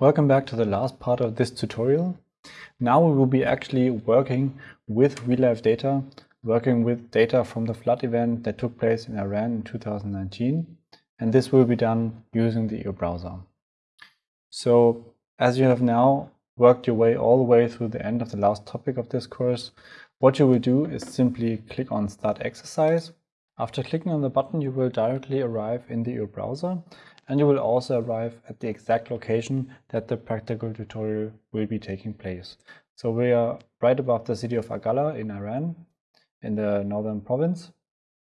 Welcome back to the last part of this tutorial. Now we will be actually working with real-life data, working with data from the flood event that took place in Iran in 2019. And this will be done using the EO browser. So as you have now worked your way all the way through the end of the last topic of this course, what you will do is simply click on Start Exercise. After clicking on the button, you will directly arrive in the browser and you will also arrive at the exact location that the practical tutorial will be taking place. So we are right above the city of Aq Qala in Iran, in the northern province.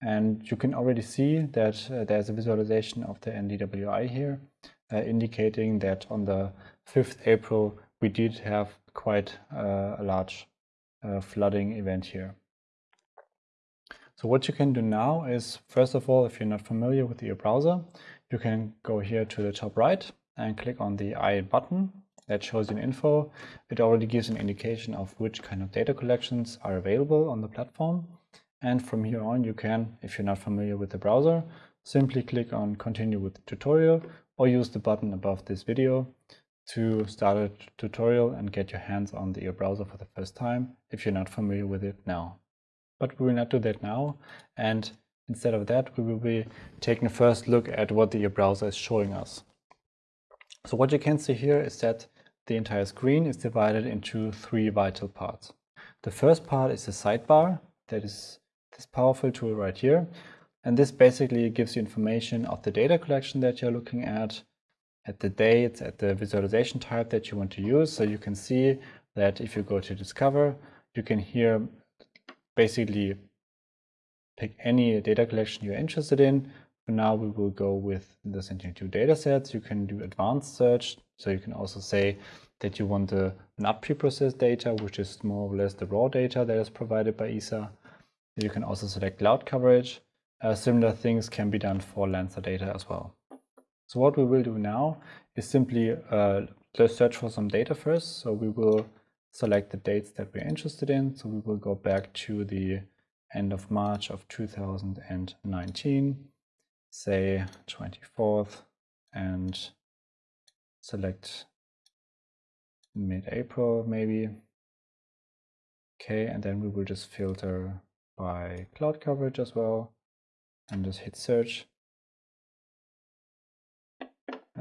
And you can already see that uh, there's a visualization of the NDWI here, uh, indicating that on the 5th April, we did have quite a large uh, flooding event here. So what you can do now is, first of all, if you're not familiar with EO browser, you can go here to the top right and click on the I button that shows you an info. It already gives an indication of which kind of data collections are available on the platform. And from here on, you can, if you're not familiar with the browser, simply click on continue with the tutorial or use the button above this video to start a tutorial and get your hands on the browser for the first time if you're not familiar with it now. But we will not do that now. And Instead of that, we will be taking a first look at what the browser is showing us. So what you can see here is that the entire screen is divided into three vital parts. The first part is the sidebar, that is this powerful tool right here. And this basically gives you information of the data collection that you're looking at, at the dates, at the visualization type that you want to use. So you can see that if you go to Discover, you can here basically pick any data collection you're interested in. For now, we will go with the Sentinel-2 datasets. You can do advanced search. So you can also say that you want the not preprocessed data, which is more or less the raw data that is provided by ESA. You can also select cloud coverage. Uh, similar things can be done for Landsat data as well. So what we will do now is simply uh, search for some data first. So we will select the dates that we're interested in. So we will go back to the end of March of 2019, say 24th, and select mid-April maybe. Okay, and then we will just filter by cloud coverage as well, and just hit search.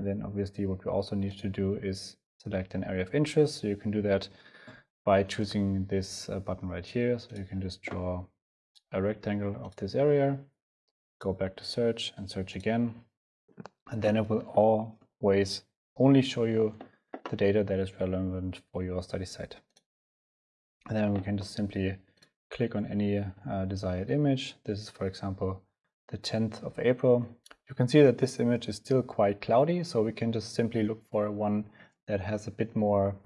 Then obviously what we also need to do is select an area of interest. So you can do that by choosing this uh, button right here. So you can just draw a rectangle of this area, go back to search and search again. And then it will always only show you the data that is relevant for your study site. And then we can just simply click on any uh, desired image. This is, for example, the 10th of April. You can see that this image is still quite cloudy, so we can just simply look for one that has a bit more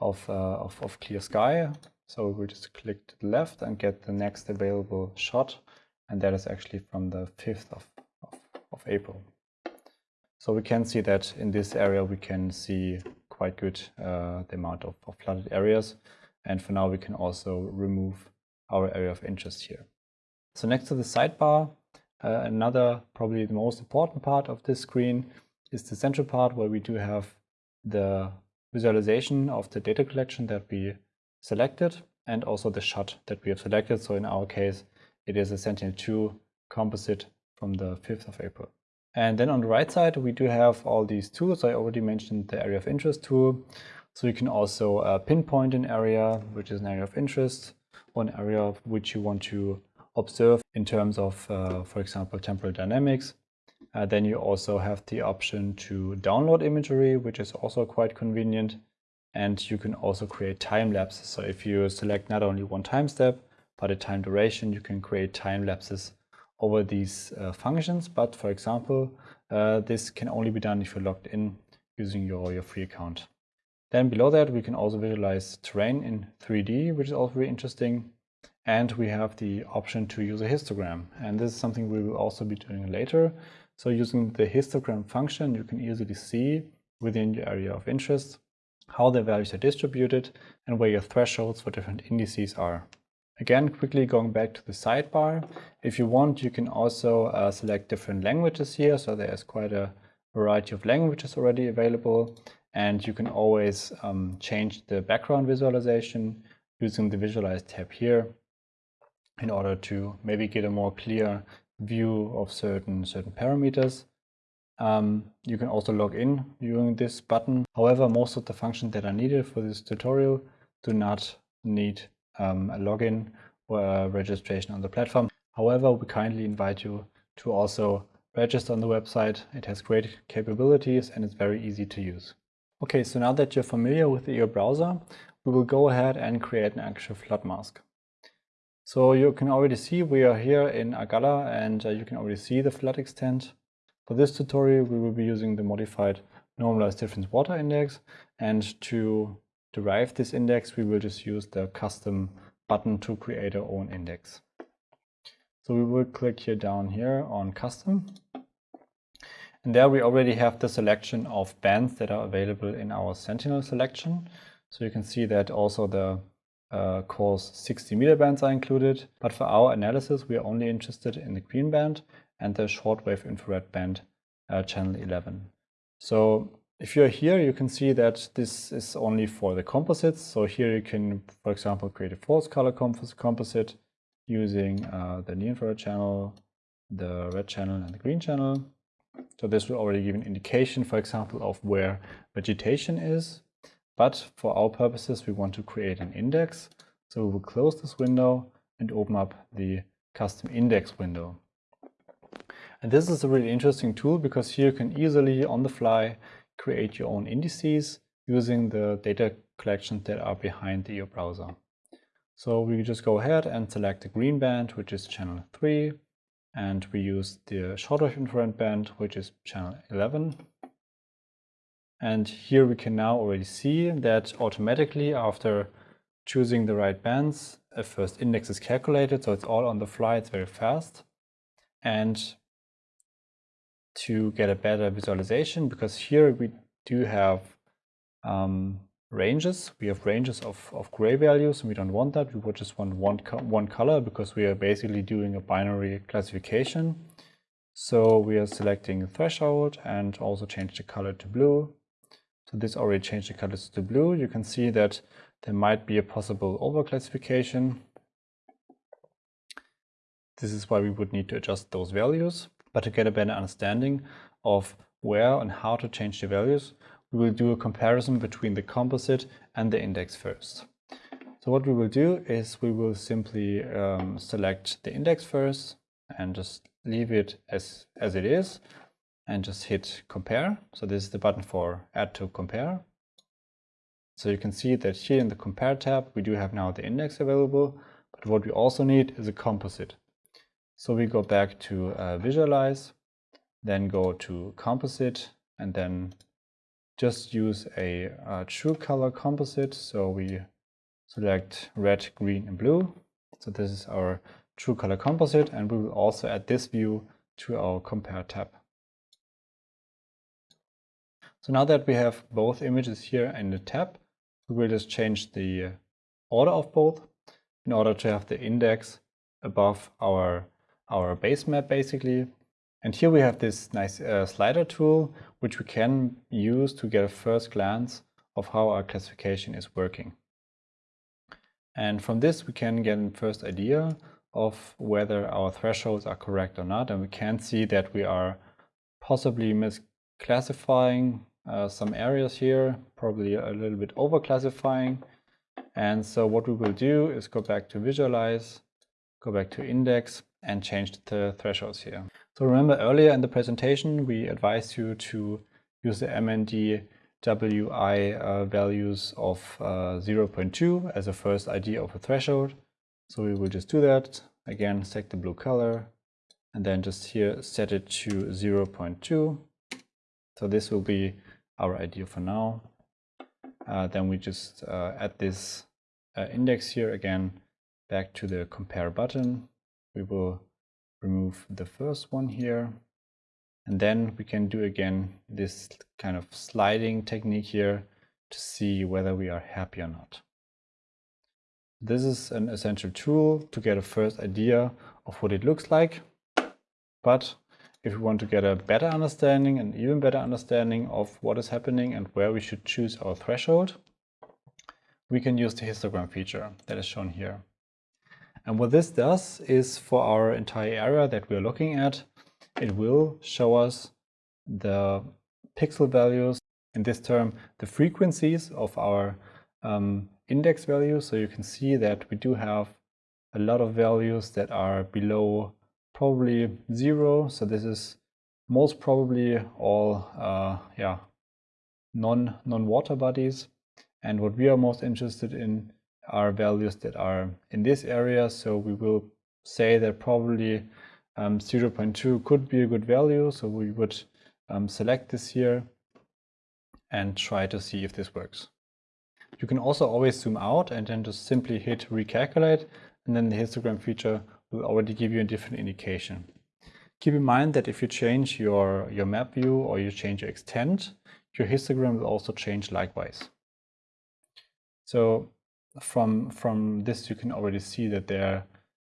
of, uh, of, of clear sky. So we will just click to the left and get the next available shot. And that is actually from the 5th of, of, of April. So we can see that in this area, we can see quite good uh, the amount of, of, flooded areas. And for now, we can also remove our area of interest here. So next to the sidebar, uh, another probably the most important part of this screen is the central part where we do have the visualization of the data collection that we selected and also the shot that we have selected. So in our case, it is a Sentinel-2 composite from the 5th of April. And then on the right side, we do have all these tools. I already mentioned the area of interest tool. So you can also uh, pinpoint an area, which is an area of interest, or an area of which you want to observe in terms of, uh, for example, temporal dynamics. Uh, then you also have the option to download imagery, which is also quite convenient. And you can also create time lapses. So if you select not only one time step, but a time duration, you can create time lapses over these uh, functions. But for example, uh, this can only be done if you're logged in using your, your free account. Then below that, we can also visualize terrain in 3D, which is also very interesting. And we have the option to use a histogram. And this is something we will also be doing later. So using the histogram function, you can easily see within your area of interest how the values are distributed and where your thresholds for different indices are. Again, quickly going back to the sidebar, if you want, you can also uh, select different languages here. So there's quite a variety of languages already available. And you can always um, change the background visualization using the Visualize tab here in order to maybe get a more clear view of certain, certain parameters. Um, you can also log in using this button. However, most of the functions that are needed for this tutorial do not need um, a login or a registration on the platform. However, we kindly invite you to also register on the website. It has great capabilities and it's very easy to use. Okay, so now that you're familiar with EO browser, we will go ahead and create an actual flood mask. So you can already see we are here in Aq Qala and uh, you can already see the flood extent. For this tutorial, we will be using the modified normalized difference water index and to derive this index, we will just use the custom button to create our own index. So we will click here down here on custom. And there we already have the selection of bands that are available in our Sentinel selection. So you can see that also the uh, coarse 60 meter bands are included. But for our analysis, we are only interested in the green band and the shortwave infrared band uh, channel 11. So if you're here, you can see that this is only for the composites. So here you can, for example, create a false color composite using uh, the near infrared channel, the red channel and the green channel. So this will already give an indication, for example, of where vegetation is. But for our purposes, we want to create an index. So we will close this window and open up the custom index window. And this is a really interesting tool because here you can easily on the fly create your own indices using the data collections that are behind the EO browser. So we just go ahead and select the green band, which is channel 3, and we use the shortwave infrared band, which is channel 11. And here we can now already see that automatically after choosing the right bands, a first index is calculated, so it's all on the fly, it's very fast. And to get a better visualization because here we do have um, ranges. We have ranges of, of gray values and we don't want that. We would just want one, co one color because we are basically doing a binary classification. So we are selecting a threshold and also change the color to blue. So this already changed the colors to blue. You can see that there might be a possible overclassification. This is why we would need to adjust those values. But to get a better understanding of where and how to change the values, we will do a comparison between the composite and the index first. So what we will do is we will simply um, select the index first and just leave it as, as it is and just hit compare. So this is the button for add to compare. So you can see that here in the compare tab, we do have now the index available, but what we also need is a composite. So we go back to uh, visualize, then go to composite, and then just use a, a true color composite. So we select red, green, and blue. So this is our true color composite, and we will also add this view to our compare tab. So now that we have both images here in the tab, we will just change the order of both in order to have the index above our our base map basically. And here we have this nice uh, slider tool, which we can use to get a first glance of how our classification is working. And from this, we can get a first idea of whether our thresholds are correct or not. And we can see that we are possibly misclassifying uh, some areas here, probably a little bit over classifying. And so what we will do is go back to visualize, go back to index, and change the thresholds here. So remember earlier in the presentation, we advised you to use the MND WI uh, values of uh, 0.2 as a first ID of a threshold. So we will just do that. Again, select the blue color and then just here set it to 0.2. So this will be our ID for now. Uh, then we just uh, add this uh, index here again back to the compare button we will remove the first one here. And then we can do again this kind of sliding technique here to see whether we are happy or not. This is an essential tool to get a first idea of what it looks like. But if we want to get a better understanding, an even better understanding of what is happening and where we should choose our threshold, we can use the histogram feature that is shown here. And what this does is for our entire area that we're looking at, it will show us the pixel values, in this term, the frequencies of our um, index values. So you can see that we do have a lot of values that are below probably zero. So this is most probably all uh, yeah, non, non-water bodies. And what we are most interested in are values that are in this area. So we will say that probably um, 0.2 could be a good value. So we would um, select this here and try to see if this works. You can also always zoom out and then just simply hit recalculate and then the histogram feature will already give you a different indication. Keep in mind that if you change your, your map view or you change your extent, your histogram will also change likewise. So from, from this you can already see that there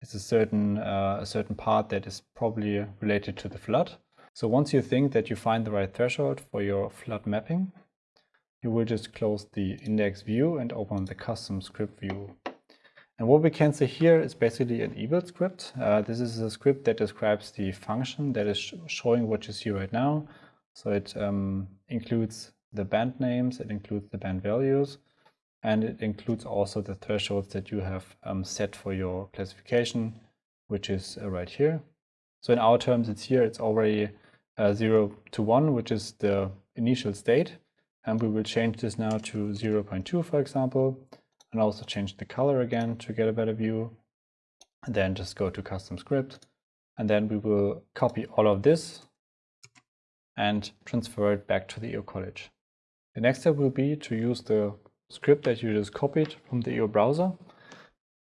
is a certain, uh, a certain part that is probably related to the flood. So once you think that you find the right threshold for your flood mapping, you will just close the index view and open the custom script view. And what we can see here is basically an evalscript. Uh, this is a script that describes the function that is sh showing what you see right now. So it um, includes the band names, it includes the band values, and it includes also the thresholds that you have um, set for your classification, which is uh, right here. So in our terms, it's here, it's already uh, 0 to 1, which is the initial state. And we will change this now to 0 0.2, for example, and also change the color again to get a better view. And then just go to custom script. And then we will copy all of this and transfer it back to the EO College. The next step will be to use the script that you just copied from the EO browser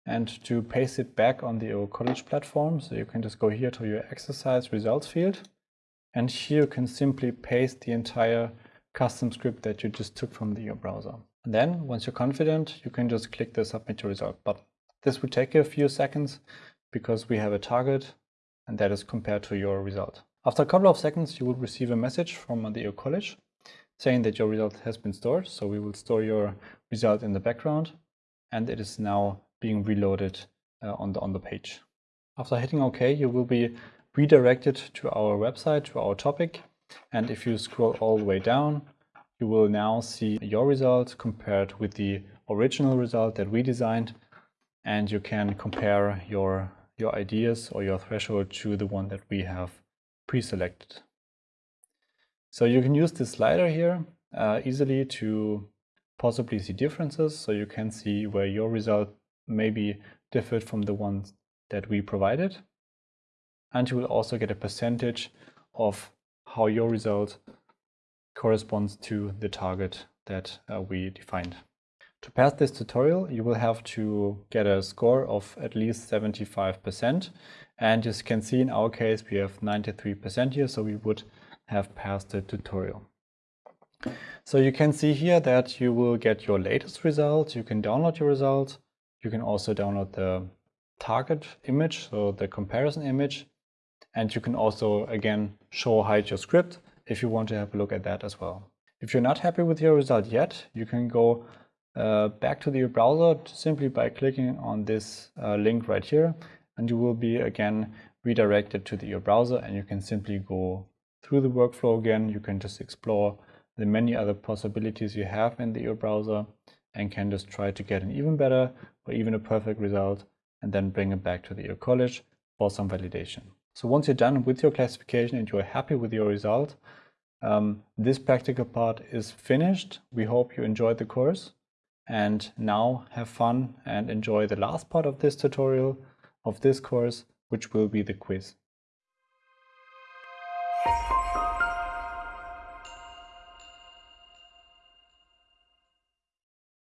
and to paste it back on the EO College platform. So you can just go here to your exercise results field. And here you can simply paste the entire custom script that you just took from the EO browser. Then once you're confident, you can just click the submit your result button. This will take you a few seconds because we have a target and that is compared to your result. After a couple of seconds, you will receive a message from the EO College saying that your result has been stored. So we will store your result in the background and it is now being reloaded uh, on, the, on the page. After hitting OK, you will be redirected to our website, to our topic. And if you scroll all the way down, you will now see your result compared with the original result that we designed. And you can compare your, your ideas or your threshold to the one that we have pre-selected. So you can use this slider here uh, easily to possibly see differences. So you can see where your result maybe differed from the ones that we provided. And you will also get a percentage of how your result corresponds to the target that uh, we defined. To pass this tutorial, you will have to get a score of at least 75%. And you can see in our case, we have 93% here, so we would have passed the tutorial. So you can see here that you will get your latest result. You can download your result. You can also download the target image, so the comparison image. And you can also, again, show hide your script if you want to have a look at that as well. If you're not happy with your result yet, you can go uh, back to the browser simply by clicking on this uh, link right here. And you will be, again, redirected to the EO browser and you can simply go through the workflow again. You can just explore the many other possibilities you have in the EO browser and can just try to get an even better or even a perfect result and then bring it back to the EO College for some validation. So once you're done with your classification and you're happy with your result, um, this practical part is finished. We hope you enjoyed the course and now have fun and enjoy the last part of this tutorial of this course, which will be the quiz.